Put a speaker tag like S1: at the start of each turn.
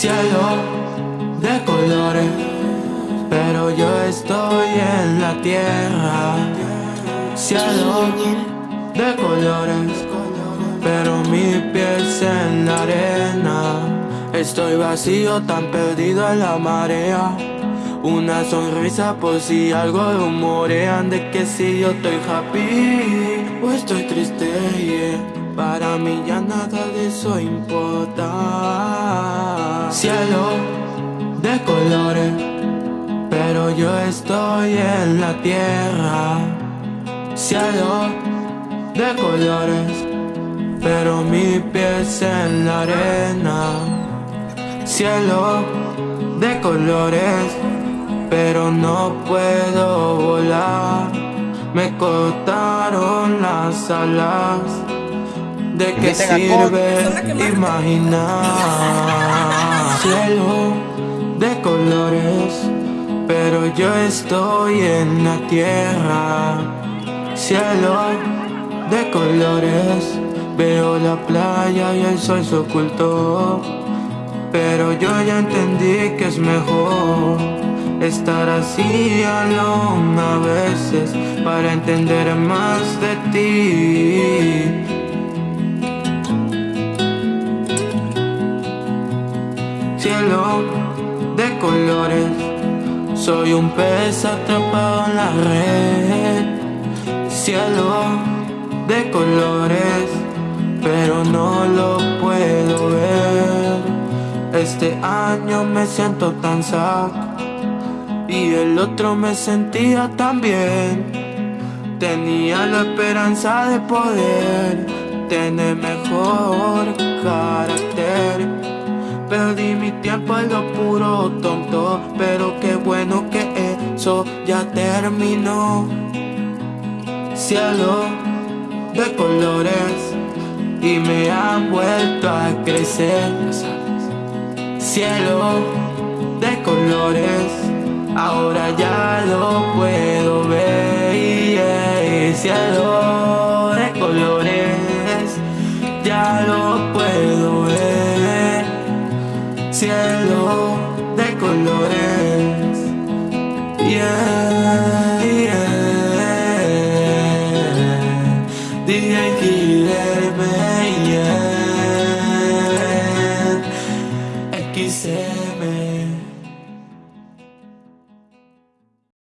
S1: Cielo de colores, pero yo estoy en la tierra. Cielo de colores, pero mi piel en la arena. Estoy vacío, tan perdido en la marea. Una sonrisa por si algo rumorean de que si yo estoy happy o estoy triste. Para mí ya nada de eso importa. Cielo de colores, pero yo estoy en la tierra. Cielo de colores, pero mi piel en la arena. Cielo de colores, pero no puedo volar. Me cortaron las alas. ¿De qué sirve imaginar? Cielo de colores, pero yo estoy en la tierra. Cielo de colores, veo la playa y el sol se ocultó. Pero yo ya entendí que es mejor estar así alone a veces para entender más de ti. Cielo de colores. Soy un pez atrapado en la red. Cielo de colores, pero no lo puedo ver. Este año me siento tan sad y el otro me sentía tan bien. Tenía la esperanza de poder tener mejor carácter. Perdí mi tiempo en lo puro tonto, pero qué bueno que eso ya terminó. Cielo de colores y me han vuelto a crecer. Cielo de colores, ahora ya lo puedo yeah, yeah. DJ Killer, yeah. XM.